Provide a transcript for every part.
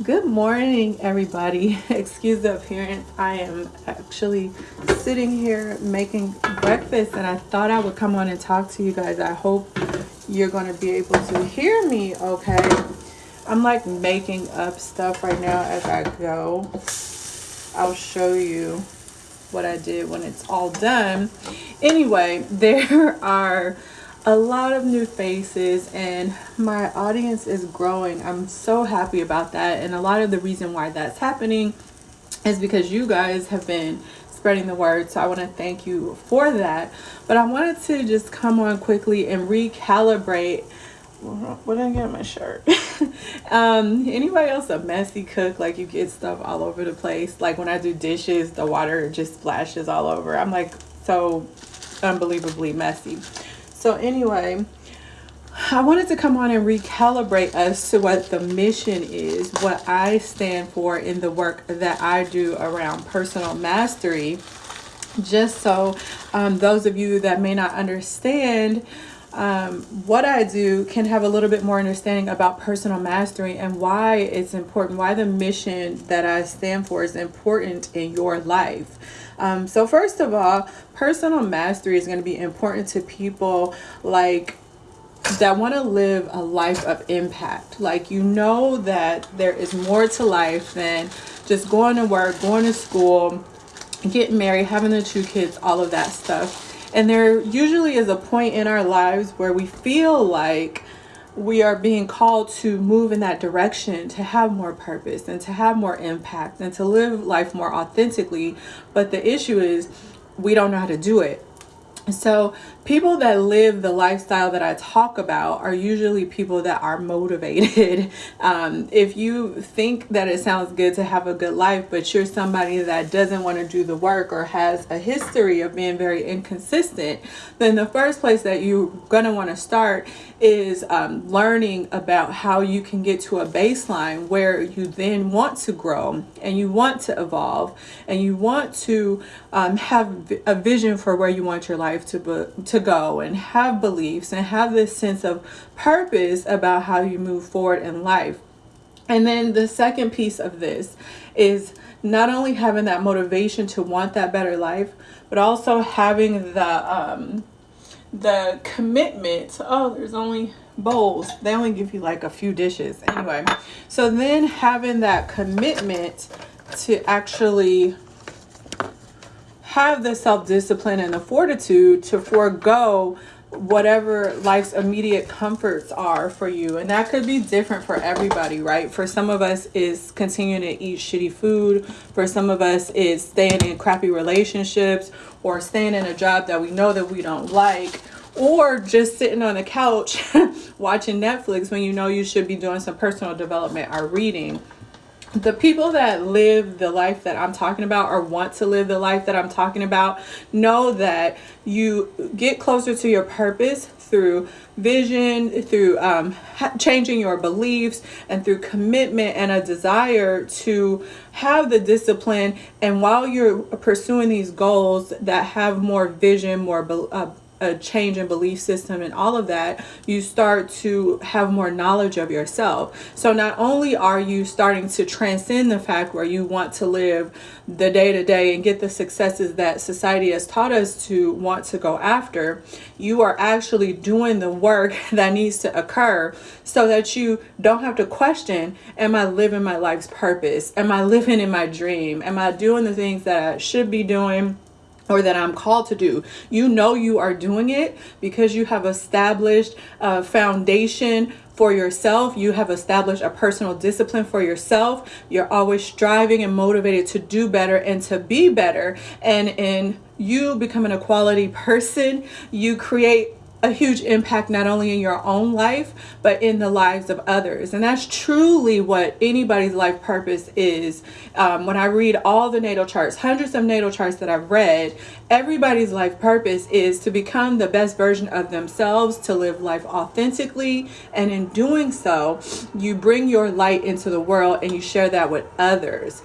Good morning, everybody. Excuse the appearance. I am actually sitting here making breakfast and I thought I would come on and talk to you guys. I hope you're going to be able to hear me okay. I'm like making up stuff right now as I go. I'll show you what I did when it's all done. Anyway, there are a lot of new faces and my audience is growing. I'm so happy about that. And a lot of the reason why that's happening is because you guys have been spreading the word. So I want to thank you for that. But I wanted to just come on quickly and recalibrate what did I get my shirt? um, anybody else a messy cook? Like you get stuff all over the place. Like when I do dishes, the water just splashes all over. I'm like so unbelievably messy. So anyway, I wanted to come on and recalibrate us to what the mission is, what I stand for in the work that I do around personal mastery. Just so um, those of you that may not understand um, what I do can have a little bit more understanding about personal mastery and why it's important, why the mission that I stand for is important in your life. Um, so first of all, personal mastery is going to be important to people like that want to live a life of impact. Like you know that there is more to life than just going to work, going to school, getting married, having the two kids, all of that stuff. And there usually is a point in our lives where we feel like we are being called to move in that direction to have more purpose and to have more impact and to live life more authentically. But the issue is we don't know how to do it so people that live the lifestyle that I talk about are usually people that are motivated. Um, if you think that it sounds good to have a good life, but you're somebody that doesn't want to do the work or has a history of being very inconsistent, then the first place that you're going to want to start is um, learning about how you can get to a baseline where you then want to grow and you want to evolve and you want to um, have a vision for where you want your life to, be, to go and have beliefs and have this sense of purpose about how you move forward in life. And then the second piece of this is not only having that motivation to want that better life, but also having the um, the commitment. Oh, there's only bowls. They only give you like a few dishes. Anyway, so then having that commitment to actually have the self-discipline and the fortitude to forego whatever life's immediate comforts are for you. And that could be different for everybody right? For some of us is continuing to eat shitty food. For some of us is staying in crappy relationships or staying in a job that we know that we don't like. Or just sitting on the couch watching Netflix when you know you should be doing some personal development or reading the people that live the life that I'm talking about or want to live the life that I'm talking about know that you get closer to your purpose through vision, through um, changing your beliefs, and through commitment and a desire to have the discipline. And while you're pursuing these goals that have more vision, more uh, a change in belief system and all of that, you start to have more knowledge of yourself. So not only are you starting to transcend the fact where you want to live the day to day and get the successes that society has taught us to want to go after, you are actually doing the work that needs to occur so that you don't have to question, am I living my life's purpose? Am I living in my dream? Am I doing the things that I should be doing? Or that I'm called to do. You know you are doing it because you have established a foundation for yourself. You have established a personal discipline for yourself. You're always striving and motivated to do better and to be better. And in you becoming a quality person, you create a huge impact not only in your own life but in the lives of others. And that's truly what anybody's life purpose is. Um, when i read all the natal charts hundreds of natal charts that i've read everybody's life purpose is to become the best version of themselves to live life authentically. And in doing so you bring your light into the world and you share that with others.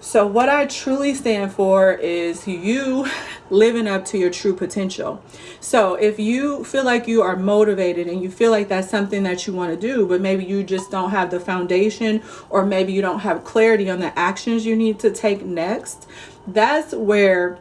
So, what I truly stand for is you living up to your true potential. So, if you feel like you are motivated and you feel like that's something that you want to do, but maybe you just don't have the foundation or maybe you don't have clarity on the actions you need to take next, that's where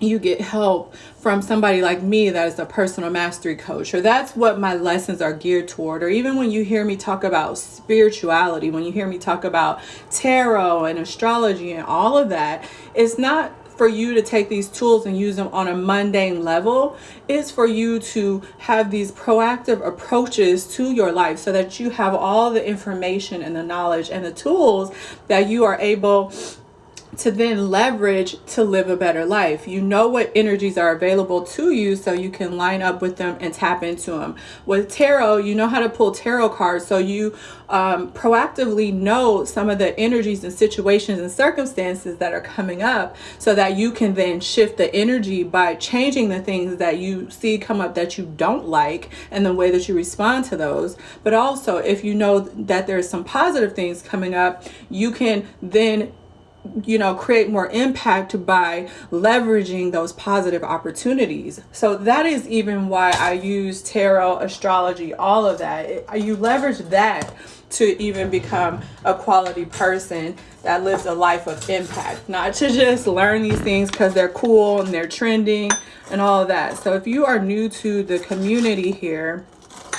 you get help from somebody like me that is a personal mastery coach or that's what my lessons are geared toward or even when you hear me talk about spirituality when you hear me talk about tarot and astrology and all of that it's not for you to take these tools and use them on a mundane level it's for you to have these proactive approaches to your life so that you have all the information and the knowledge and the tools that you are able to then leverage to live a better life. You know what energies are available to you so you can line up with them and tap into them. With tarot, you know how to pull tarot cards so you um, proactively know some of the energies and situations and circumstances that are coming up so that you can then shift the energy by changing the things that you see come up that you don't like and the way that you respond to those. But also, if you know that there's some positive things coming up, you can then you know create more impact by leveraging those positive opportunities. So that is even why i use tarot astrology all of that. It, you leverage that to even become a quality person that lives a life of impact not to just learn these things because they're cool and they're trending and all of that. So if you are new to the community here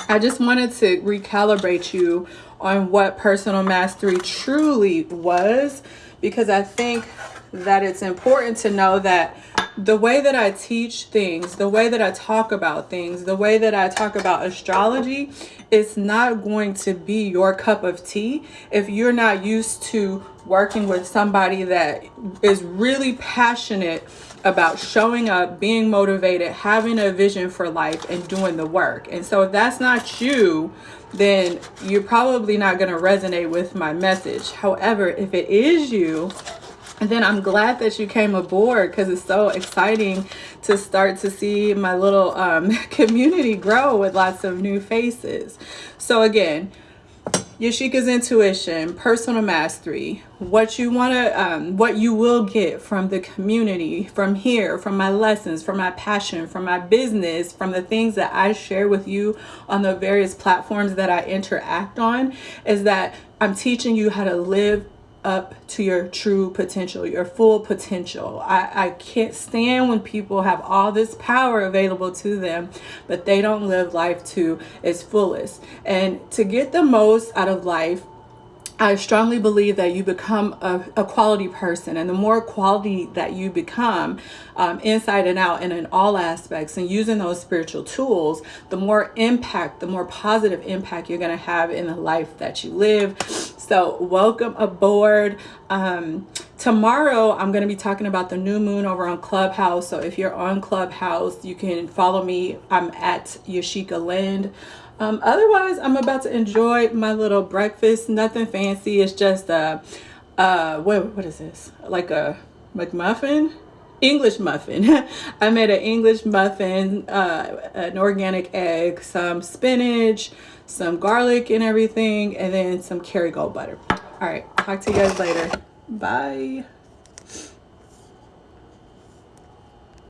i just wanted to recalibrate you on what personal mastery truly was because I think that it's important to know that the way that I teach things, the way that I talk about things, the way that I talk about astrology, it's not going to be your cup of tea if you're not used to working with somebody that is really passionate about showing up, being motivated, having a vision for life, and doing the work. And so, if that's not you, then you're probably not going to resonate with my message. However, if it is you, then I'm glad that you came aboard because it's so exciting to start to see my little um, community grow with lots of new faces. So again, Yashika's intuition, personal mastery, what you want to, um, what you will get from the community, from here, from my lessons, from my passion, from my business, from the things that I share with you on the various platforms that I interact on, is that I'm teaching you how to live up to your true potential, your full potential. I, I can't stand when people have all this power available to them, but they don't live life to its fullest. And to get the most out of life, I strongly believe that you become a, a, quality person, and the more quality that you become um, inside and out and in all aspects, and using those spiritual tools, the more impact, the more positive impact you're going to have in the life that you live. So, welcome aboard. Um, tomorrow, I'm going to be talking about the new moon over on Clubhouse. So, if you're on Clubhouse, you can follow me. I'm at Yashika Lind. Um, otherwise, I'm about to enjoy my little breakfast. Nothing fancy. It's just a, uh, what, what is this? Like a McMuffin? English muffin. I made an English muffin, uh, an organic egg, some spinach, some garlic and everything, and then some Kerrygold butter. All right, talk to you guys later. Bye.